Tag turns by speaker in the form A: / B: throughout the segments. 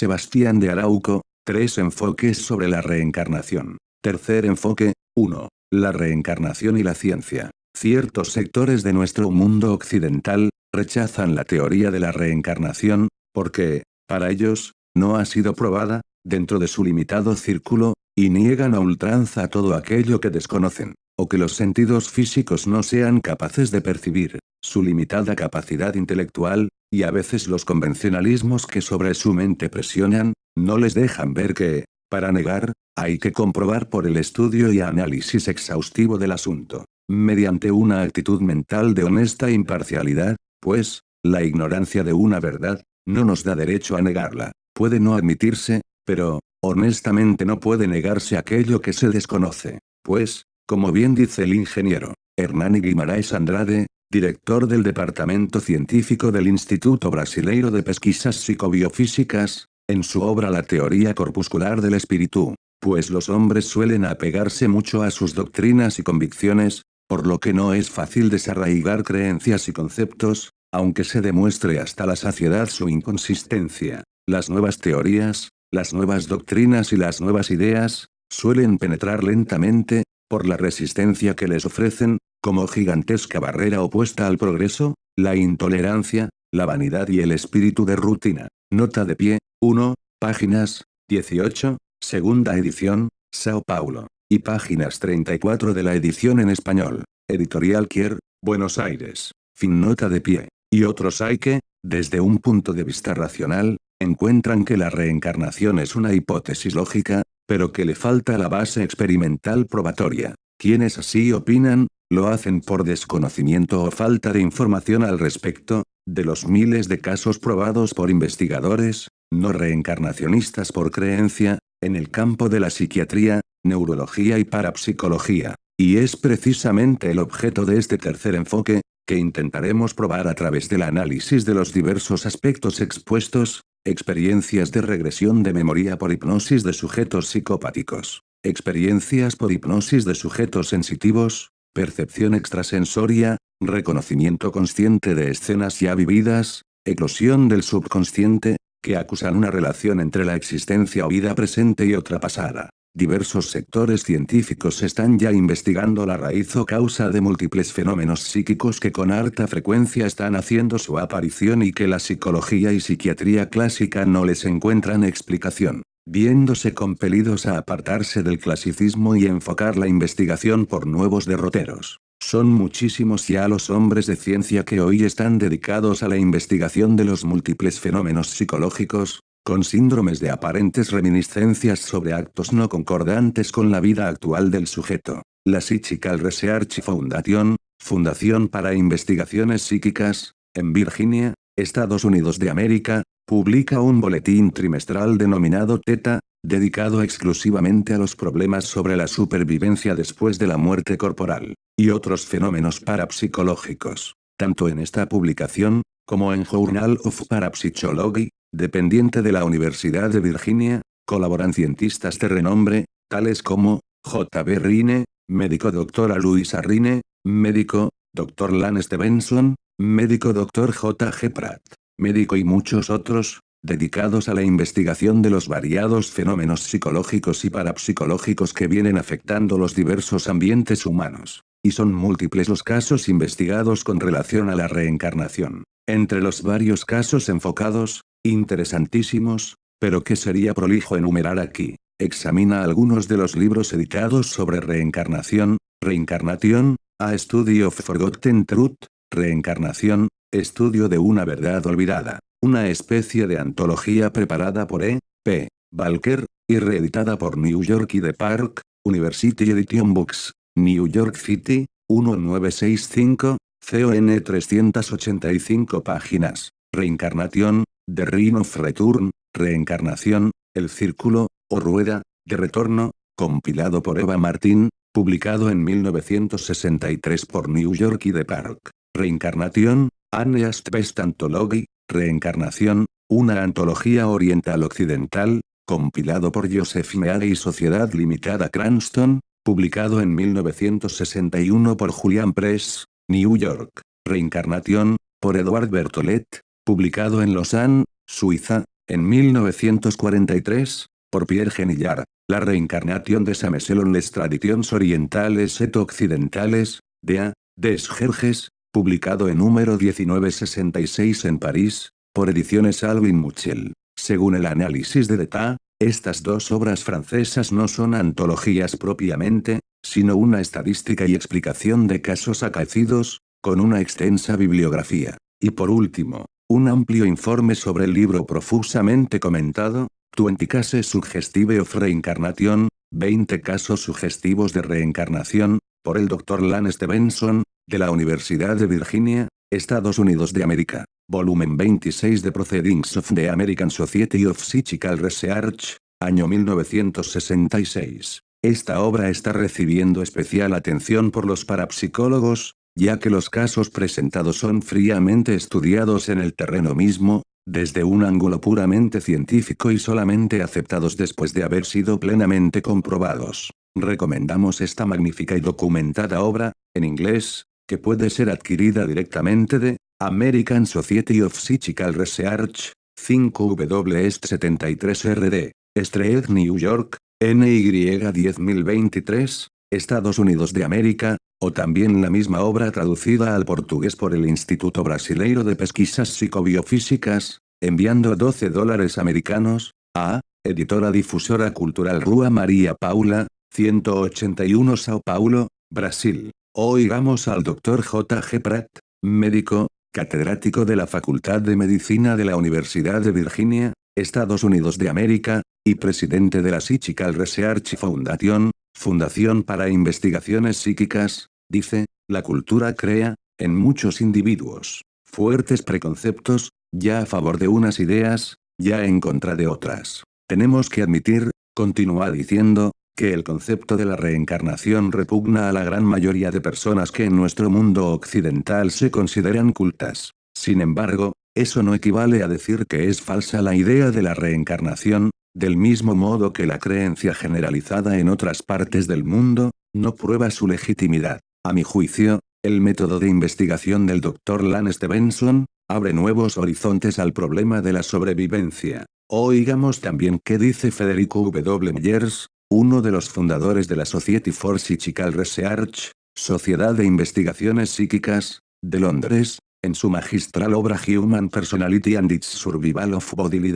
A: Sebastián de Arauco, tres enfoques sobre la reencarnación. Tercer enfoque, 1. La reencarnación y la ciencia. Ciertos sectores de nuestro mundo occidental, rechazan la teoría de la reencarnación, porque, para ellos, no ha sido probada, dentro de su limitado círculo, y niegan a ultranza todo aquello que desconocen, o que los sentidos físicos no sean capaces de percibir, su limitada capacidad intelectual, y a veces los convencionalismos que sobre su mente presionan, no les dejan ver que, para negar, hay que comprobar por el estudio y análisis exhaustivo del asunto, mediante una actitud mental de honesta imparcialidad, pues, la ignorancia de una verdad, no nos da derecho a negarla, puede no admitirse, pero, honestamente no puede negarse aquello que se desconoce, pues, como bien dice el ingeniero, Hernani Guimaraes Andrade, director del Departamento Científico del Instituto Brasileiro de Pesquisas Psicobiofísicas, en su obra La teoría corpuscular del espíritu, pues los hombres suelen apegarse mucho a sus doctrinas y convicciones, por lo que no es fácil desarraigar creencias y conceptos, aunque se demuestre hasta la saciedad su inconsistencia. Las nuevas teorías, las nuevas doctrinas y las nuevas ideas, suelen penetrar lentamente, por la resistencia que les ofrecen, como gigantesca barrera opuesta al progreso, la intolerancia, la vanidad y el espíritu de rutina. Nota de pie, 1, páginas, 18, segunda edición, Sao Paulo, y páginas 34 de la edición en español, editorial Kier, Buenos Aires. Fin nota de pie. Y otros hay que, desde un punto de vista racional, encuentran que la reencarnación es una hipótesis lógica, pero que le falta la base experimental probatoria. Quienes así opinan, lo hacen por desconocimiento o falta de información al respecto, de los miles de casos probados por investigadores, no reencarnacionistas por creencia, en el campo de la psiquiatría, neurología y parapsicología. Y es precisamente el objeto de este tercer enfoque, que intentaremos probar a través del análisis de los diversos aspectos expuestos, experiencias de regresión de memoria por hipnosis de sujetos psicopáticos, experiencias por hipnosis de sujetos sensitivos, percepción extrasensoria, reconocimiento consciente de escenas ya vividas, eclosión del subconsciente, que acusan una relación entre la existencia o vida presente y otra pasada. Diversos sectores científicos están ya investigando la raíz o causa de múltiples fenómenos psíquicos que con alta frecuencia están haciendo su aparición y que la psicología y psiquiatría clásica no les encuentran explicación, viéndose compelidos a apartarse del clasicismo y enfocar la investigación por nuevos derroteros. Son muchísimos ya los hombres de ciencia que hoy están dedicados a la investigación de los múltiples fenómenos psicológicos, con síndromes de aparentes reminiscencias sobre actos no concordantes con la vida actual del sujeto. La Psychical Research Foundation, Fundación para Investigaciones Psíquicas, en Virginia, Estados Unidos de América, publica un boletín trimestral denominado TETA, dedicado exclusivamente a los problemas sobre la supervivencia después de la muerte corporal, y otros fenómenos parapsicológicos. Tanto en esta publicación, como en Journal of Parapsychology, dependiente de la Universidad de Virginia, colaboran cientistas de renombre, tales como, J.B. Rine, médico Dr. Luisa Rine, médico, Dr. Lan Stevenson, médico Dr. J.G. Pratt, médico y muchos otros, dedicados a la investigación de los variados fenómenos psicológicos y parapsicológicos que vienen afectando los diversos ambientes humanos. Y son múltiples los casos investigados con relación a la reencarnación. Entre los varios casos enfocados, interesantísimos, pero que sería prolijo enumerar aquí. Examina algunos de los libros editados sobre reencarnación, reencarnación, A Study of Forgotten Truth, Reencarnación, Estudio de una verdad olvidada, una especie de antología preparada por E. P. Balker, y reeditada por New York y The Park, University Edition Books, New York City, 1965, CON 385 páginas. Reencarnación, The Ring of Return, Reencarnación, El Círculo, o Rueda, de Retorno, compilado por Eva Martín, publicado en 1963 por New York y The Park. Reencarnación, Anneast Best Anthology, Reencarnación, una antología oriental occidental, compilado por Joseph Meade y Sociedad Limitada Cranston, publicado en 1961 por Julian Press, New York. Reencarnación, por Edward Bertolet, publicado en Lausanne, Suiza, En 1943, por Pierre Genillard, La reencarnación de Sameselon les tradiciones orientales et occidentales, de A. Desgerges, publicado en número 1966 en París, por ediciones Alvin Muchel. Según el análisis de Deta, estas dos obras francesas no son antologías propiamente, sino una estadística y explicación de casos acaecidos, con una extensa bibliografía. Y por último, un amplio informe sobre el libro profusamente comentado, 20 Cases Suggestive of Reincarnation, 20 casos sugestivos de reencarnación, por el Dr. Lane Stevenson, de la Universidad de Virginia, Estados Unidos de América. Volumen 26 de Proceedings of the American Society of Psychical Research, año 1966. Esta obra está recibiendo especial atención por los parapsicólogos, ya que los casos presentados son fríamente estudiados en el terreno mismo, desde un ángulo puramente científico y solamente aceptados después de haber sido plenamente comprobados. Recomendamos esta magnífica y documentada obra, en inglés, que puede ser adquirida directamente de American Society of Psychical Research, 5W Est 73RD, Street New York, NY 10023, Estados Unidos de América, o también la misma obra traducida al portugués por el Instituto Brasileiro de Pesquisas Psicobiofísicas, enviando 12 dólares americanos, a, Editora Difusora Cultural Rua María Paula, 181 Sao Paulo, Brasil. Oigamos al Dr. J. G. Pratt, médico, catedrático de la Facultad de Medicina de la Universidad de Virginia, Estados Unidos de América, y presidente de la Psychical Research Foundation, Fundación para Investigaciones Psíquicas, dice, la cultura crea, en muchos individuos, fuertes preconceptos, ya a favor de unas ideas, ya en contra de otras. Tenemos que admitir, continúa diciendo, que el concepto de la reencarnación repugna a la gran mayoría de personas que en nuestro mundo occidental se consideran cultas. Sin embargo, eso no equivale a decir que es falsa la idea de la reencarnación, del mismo modo que la creencia generalizada en otras partes del mundo, no prueba su legitimidad. A mi juicio, el método de investigación del Dr. Lane Stevenson, abre nuevos horizontes al problema de la sobrevivencia. Oigamos también qué dice Federico W. Myers, uno de los fundadores de la Society for Psychical Research, Sociedad de Investigaciones Psíquicas, de Londres, en su magistral obra Human Personality and its Survival of Bodily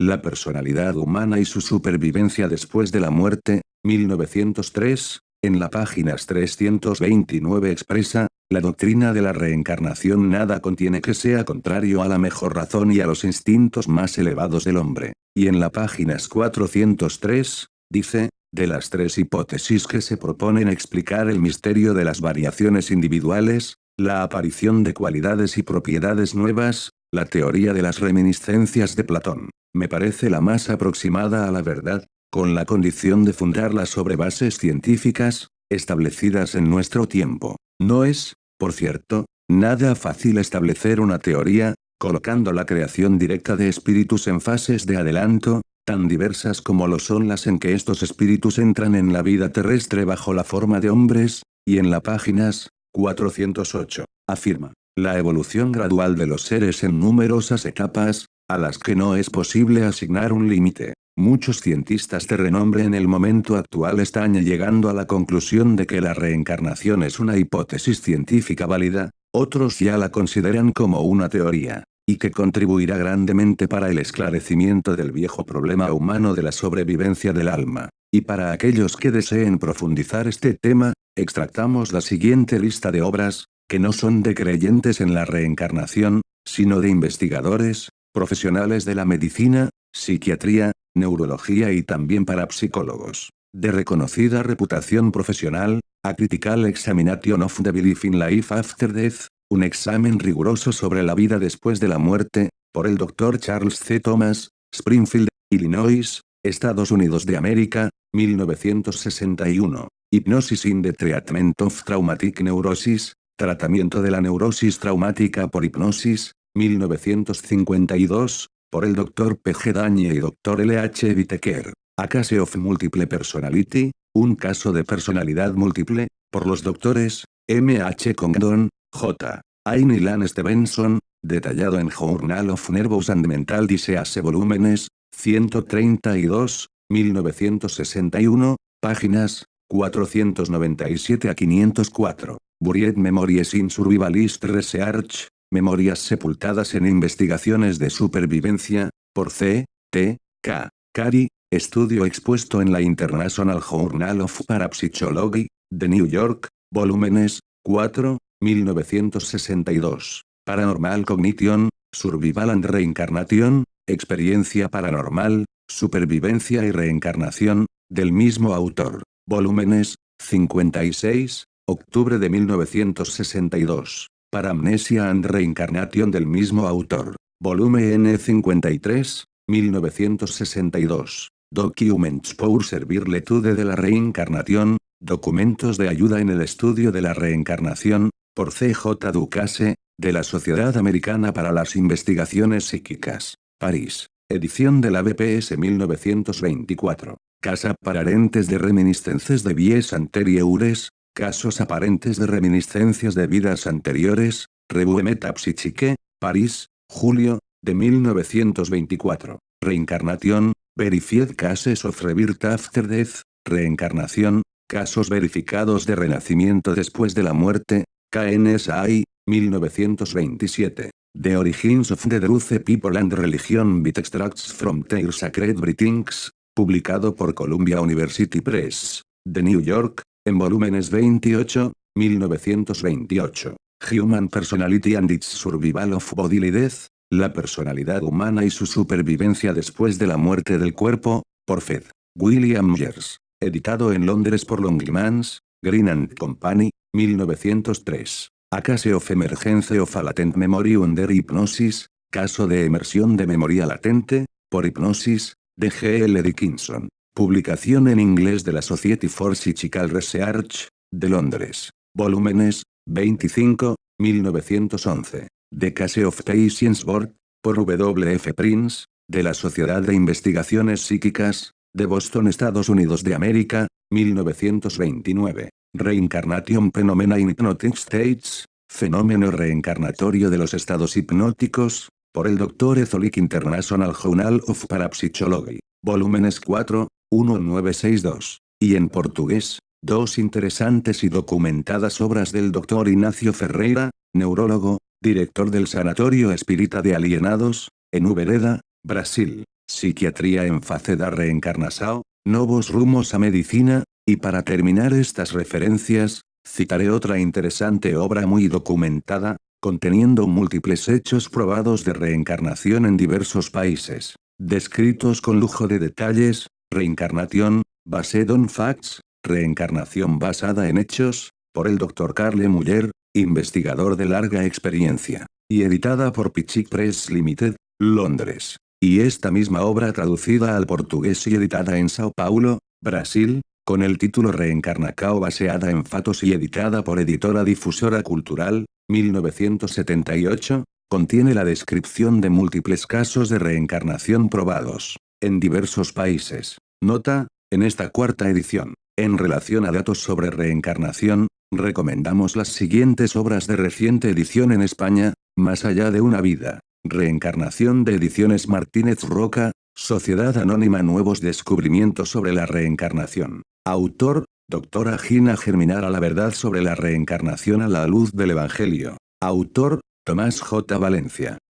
A: la personalidad humana y su supervivencia después de la muerte, 1903, en la páginas 329 expresa, la doctrina de la reencarnación nada contiene que sea contrario a la mejor razón y a los instintos más elevados del hombre. Y en la páginas 403, dice, de las tres hipótesis que se proponen explicar el misterio de las variaciones individuales, la aparición de cualidades y propiedades nuevas, la teoría de las reminiscencias de Platón, me parece la más aproximada a la verdad, con la condición de fundarla sobre bases científicas, establecidas en nuestro tiempo. No es, por cierto, nada fácil establecer una teoría, colocando la creación directa de espíritus en fases de adelanto, tan diversas como lo son las en que estos espíritus entran en la vida terrestre bajo la forma de hombres, y en la páginas 408, afirma, la evolución gradual de los seres en numerosas etapas, a las que no es posible asignar un límite. Muchos cientistas de renombre en el momento actual están llegando a la conclusión de que la reencarnación es una hipótesis científica válida, otros ya la consideran como una teoría y que contribuirá grandemente para el esclarecimiento del viejo problema humano de la sobrevivencia del alma. Y para aquellos que deseen profundizar este tema, extractamos la siguiente lista de obras, que no son de creyentes en la reencarnación, sino de investigadores, profesionales de la medicina, psiquiatría, neurología y también para psicólogos. De reconocida reputación profesional, A Critical Examination of the Belief in Life After Death, un examen riguroso sobre la vida después de la muerte, por el Dr. Charles C. Thomas, Springfield, Illinois, Estados Unidos de América, 1961. Hipnosis in the Treatment of Traumatic Neurosis, Tratamiento de la neurosis traumática por hipnosis, 1952, por el Dr. P. G. Dañe y Dr. L. H. Whitaker. A Case of Multiple Personality, un caso de personalidad múltiple, por los doctores, M. H. Condon, J. Aini Lan Stevenson, detallado en Journal of Nervous and Mental Disease volúmenes, 132, 1961, páginas, 497 a 504. Buried Memories in Survivalist Research, Memorias sepultadas en investigaciones de supervivencia, por C. T. K. Cary, estudio expuesto en la International Journal of Parapsychology, de New York, volúmenes, 4, 1962. Paranormal Cognition, Survival and Reincarnation, Experiencia Paranormal, Supervivencia y Reencarnación, del mismo autor. Volúmenes, 56, octubre de 1962. Paramnesia and Reincarnation del mismo autor. Volumen N53, 1962. Documents pour servir l'étude de la reencarnación, documentos de ayuda en el estudio de la reencarnación, por C.J. Ducasse, de la Sociedad Americana para las Investigaciones Psíquicas. París. Edición de la BPS 1924. Casa parentes de reminiscencias de vies anteriores, casos aparentes de reminiscencias de vidas anteriores, Revue Metapsychique, París, julio, de 1924. Reencarnación, Verified Cases of Rebirth After Death, Reencarnación, casos verificados de renacimiento después de la muerte, KNSI, 1927. The Origins of the Truth People and Religion with Extracts from Their Sacred Writings, publicado por Columbia University Press, de New York, en volúmenes 28, 1928. Human Personality and its Survival of Bodily Death, la personalidad humana y su supervivencia después de la muerte del cuerpo, por Fed. William Myers. Editado en Londres por Longmans, Green and Company, 1903. A case of emergence of a latent memory under hypnosis, caso de emersión de memoria latente, por hipnosis, de G. L. Dickinson. Publicación en inglés de la Society for Psychical Research, de Londres. Volúmenes, 25, 1911. The Case of Patience Board, por W. F. Prince, de la Sociedad de Investigaciones Psíquicas, de Boston Estados Unidos de América, 1929. Reincarnation Phenomena in Hypnotic States, Fenómeno reencarnatorio de los estados hipnóticos, por el Dr. Ezolic International Journal of Parapsychology, volúmenes 4, 1962, y en portugués, dos interesantes y documentadas obras del Dr. Ignacio Ferreira, neurólogo, director del Sanatorio Espírita de Alienados, en Ubereda, Brasil, Psiquiatría en fase da reencarnação, Novos rumos a medicina, y para terminar estas referencias, citaré otra interesante obra muy documentada, conteniendo múltiples hechos probados de reencarnación en diversos países, descritos con lujo de detalles, reencarnación, based on facts, reencarnación basada en hechos, por el Dr. Carle Muller, investigador de larga experiencia, y editada por Pichic Press Limited, Londres. Y esta misma obra traducida al portugués y editada en Sao Paulo, Brasil, con el título Reencarnacao baseada en fatos y editada por Editora Difusora Cultural, 1978, contiene la descripción de múltiples casos de reencarnación probados, en diversos países. Nota, en esta cuarta edición, en relación a datos sobre reencarnación, recomendamos las siguientes obras de reciente edición en España, Más allá de una vida. Reencarnación de Ediciones Martínez Roca, Sociedad Anónima Nuevos Descubrimientos sobre la Reencarnación. Autor, Doctora Gina Germinar a la verdad sobre la reencarnación a la luz del Evangelio. Autor, Tomás J. Valencia.